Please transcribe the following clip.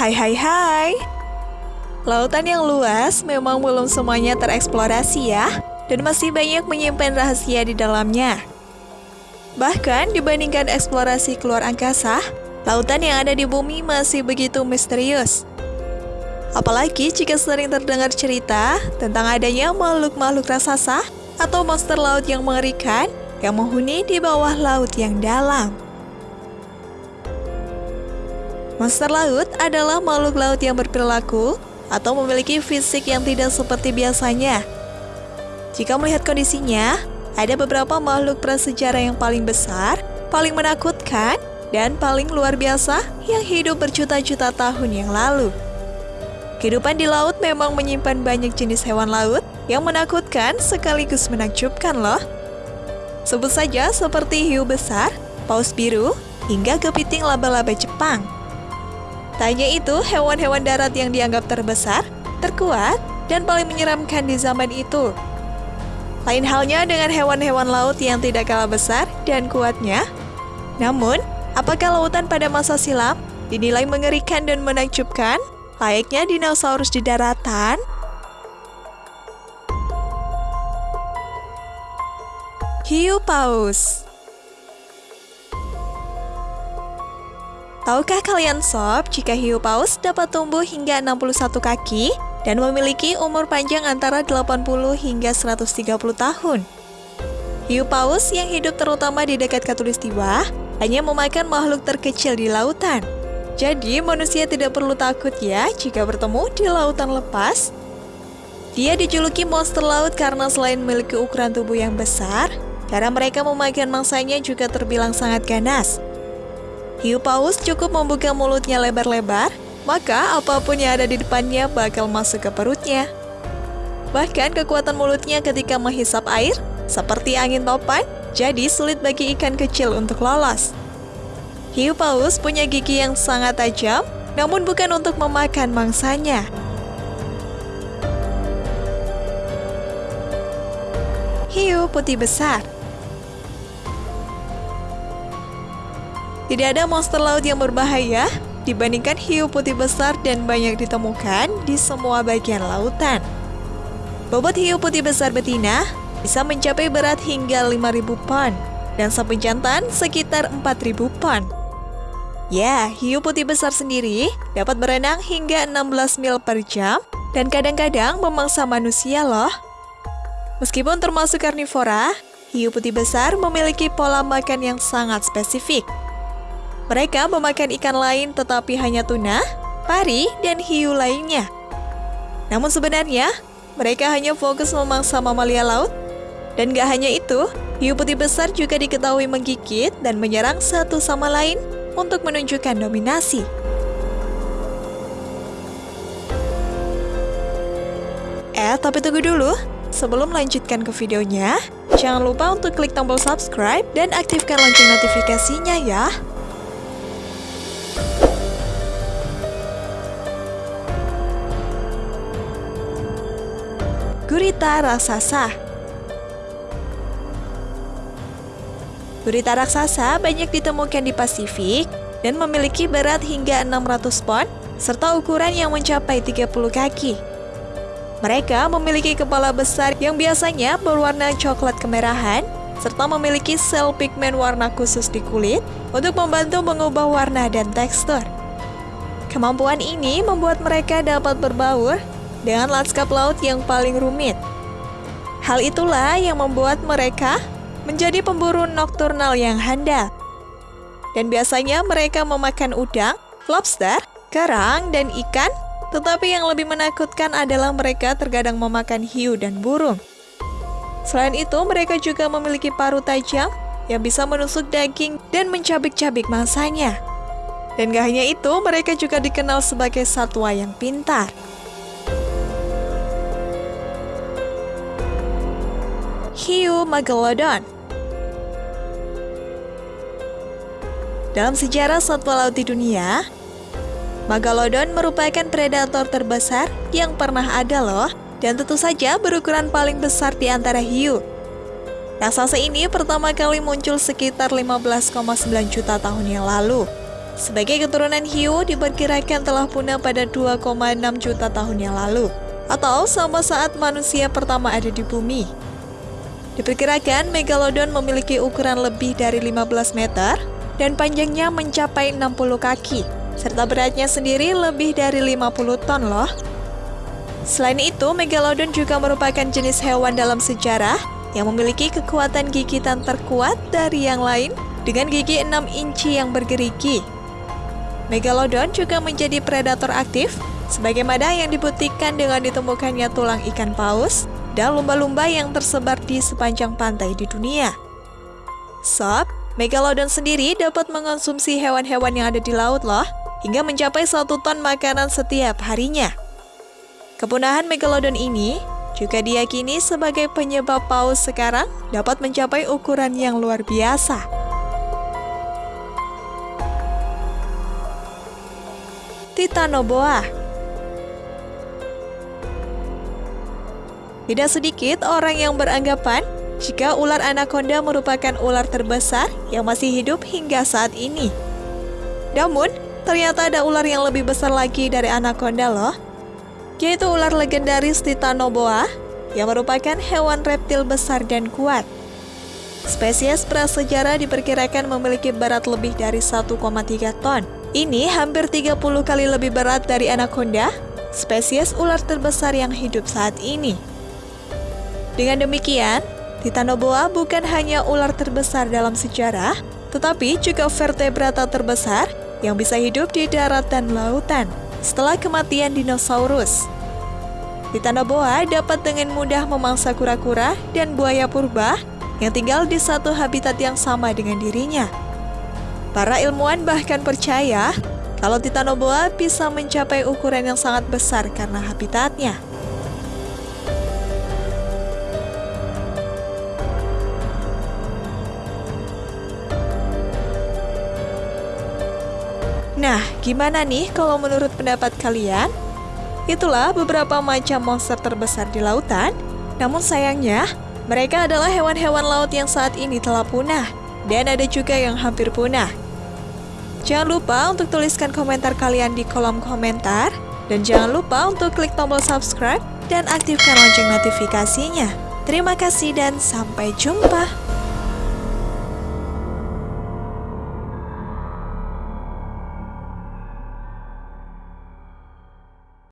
Hai hai hai. Lautan yang luas memang belum semuanya tereksplorasi ya Dan masih banyak menyimpan rahasia di dalamnya. Bahkan dibandingkan eksplorasi keluar angkasa Lautan yang ada di bumi masih begitu misterius. Apalagi jika sering terdengar cerita tentang adanya makhluk-makhluk raksasa atau monster laut yang mengerikan yang menghuni di bawah laut yang dalam. Monster laut adalah makhluk laut yang berperilaku atau memiliki fisik yang tidak seperti biasanya. Jika melihat kondisinya, ada beberapa makhluk prasejarah yang paling besar, paling menakutkan, dan paling luar biasa yang hidup berjuta-juta tahun yang lalu. Kehidupan di laut memang menyimpan banyak jenis hewan laut yang menakutkan sekaligus menakjubkan loh. Sebut saja seperti hiu besar, paus biru, hingga kepiting laba-laba Jepang. Tanya itu hewan-hewan darat yang dianggap terbesar, terkuat, dan paling menyeramkan di zaman itu. Lain halnya dengan hewan-hewan laut yang tidak kalah besar dan kuatnya. Namun, apakah lautan pada masa silam dinilai mengerikan dan menakjubkan, layaknya dinosaurus di daratan? Hiu paus Tahukah kalian sob jika hiu paus dapat tumbuh hingga 61 kaki dan memiliki umur panjang antara 80 hingga 130 tahun? Hiu paus yang hidup terutama di dekat katulistiwa hanya memakan makhluk terkecil di lautan. Jadi manusia tidak perlu takut ya jika bertemu di lautan lepas. Dia dijuluki monster laut karena selain memiliki ukuran tubuh yang besar, cara mereka memakan mangsanya juga terbilang sangat ganas. Hiu paus cukup membuka mulutnya lebar-lebar, maka apa pun yang ada di depannya bakal masuk ke perutnya. Bahkan kekuatan mulutnya ketika menghisap air, seperti angin topan, jadi sulit bagi ikan kecil untuk lolos. Hiu paus punya gigi yang sangat tajam, namun bukan untuk memakan mangsanya. Hiu putih besar Tidak ada monster laut yang berbahaya dibandingkan hiu putih besar dan banyak ditemukan di semua bagian lautan. Bobot hiu putih besar betina bisa mencapai berat hingga 5.000 pon dan sapi jantan sekitar 4.000 pon. Ya, hiu putih besar sendiri dapat berenang hingga 16 mil per jam dan kadang-kadang memangsa manusia loh. Meskipun termasuk karnivora, hiu putih besar memiliki pola makan yang sangat spesifik. Mereka memakan ikan lain tetapi hanya tuna, pari, dan hiu lainnya. Namun sebenarnya, mereka hanya fokus memangsa mamalia laut. Dan gak hanya itu, hiu putih besar juga diketahui menggigit dan menyerang satu sama lain untuk menunjukkan dominasi. Eh, tapi tunggu dulu. Sebelum melanjutkan ke videonya, jangan lupa untuk klik tombol subscribe dan aktifkan lonceng notifikasinya ya. Gurita raksasa Gurita raksasa banyak ditemukan di Pasifik dan memiliki berat hingga 600 pon serta ukuran yang mencapai 30 kaki. Mereka memiliki kepala besar yang biasanya berwarna coklat kemerahan serta memiliki sel pigmen warna khusus di kulit untuk membantu mengubah warna dan tekstur. Kemampuan ini membuat mereka dapat berbaur dengan lanskap laut yang paling rumit. Hal itulah yang membuat mereka menjadi pemburu nokturnal yang handal. Dan biasanya mereka memakan udang, lobster, kerang, dan ikan, tetapi yang lebih menakutkan adalah mereka terkadang memakan hiu dan burung. Selain itu, mereka juga memiliki paru tajam yang bisa menusuk daging dan mencabik-cabik mangsanya. Dan gak hanya itu, mereka juga dikenal sebagai satwa yang pintar. Megalodon. Dalam sejarah satwa laut di dunia, Megalodon merupakan predator terbesar yang pernah ada loh, dan tentu saja berukuran paling besar di antara hiu. Raksasa ini pertama kali muncul sekitar 15,9 juta tahun yang lalu. sebagai keturunan hiu diperkirakan telah punah pada 2,6 juta tahun yang lalu, atau sama saat manusia pertama ada di bumi. Diperkirakan Megalodon memiliki ukuran lebih dari 15 meter dan panjangnya mencapai 60 kaki, serta beratnya sendiri lebih dari 50 ton loh. Selain itu, Megalodon juga merupakan jenis hewan dalam sejarah yang memiliki kekuatan gigitan terkuat dari yang lain dengan gigi 6 inci yang bergerigi. Megalodon juga menjadi predator aktif, sebagaimana yang dibuktikan dengan ditemukannya tulang ikan paus dan lumba-lumba yang tersebar di sepanjang pantai di dunia. Sob, Megalodon sendiri dapat mengonsumsi hewan-hewan yang ada di laut loh, hingga mencapai satu ton makanan setiap harinya. Kepunahan Megalodon ini juga diyakini sebagai penyebab paus sekarang dapat mencapai ukuran yang luar biasa. Titanoboa. Tidak sedikit orang yang beranggapan jika ular anaconda merupakan ular terbesar yang masih hidup hingga saat ini. Namun, ternyata ada ular yang lebih besar lagi dari anaconda loh, yaitu ular legendaris Titanoboa yang merupakan hewan reptil besar dan kuat. Spesies prasejarah diperkirakan memiliki berat lebih dari 1,3 ton ini hampir 30 kali lebih berat dari anaconda, spesies ular terbesar yang hidup saat ini. Dengan demikian, Titanoboa bukan hanya ular terbesar dalam sejarah, tetapi juga vertebrata terbesar yang bisa hidup di darat dan lautan setelah kematian dinosaurus. Titanoboa dapat dengan mudah memangsa kura-kura dan buaya purba yang tinggal di satu habitat yang sama dengan dirinya. Para ilmuwan bahkan percaya kalau Titanoboa bisa mencapai ukuran yang sangat besar karena habitatnya. Nah, gimana nih kalau menurut pendapat kalian? Itulah beberapa macam monster terbesar di lautan. Namun sayangnya, mereka adalah hewan-hewan laut yang saat ini telah punah dan ada juga yang hampir punah. Jangan lupa untuk tuliskan komentar kalian di kolom komentar dan jangan lupa untuk klik tombol subscribe dan aktifkan lonceng notifikasinya. Terima kasih dan sampai jumpa.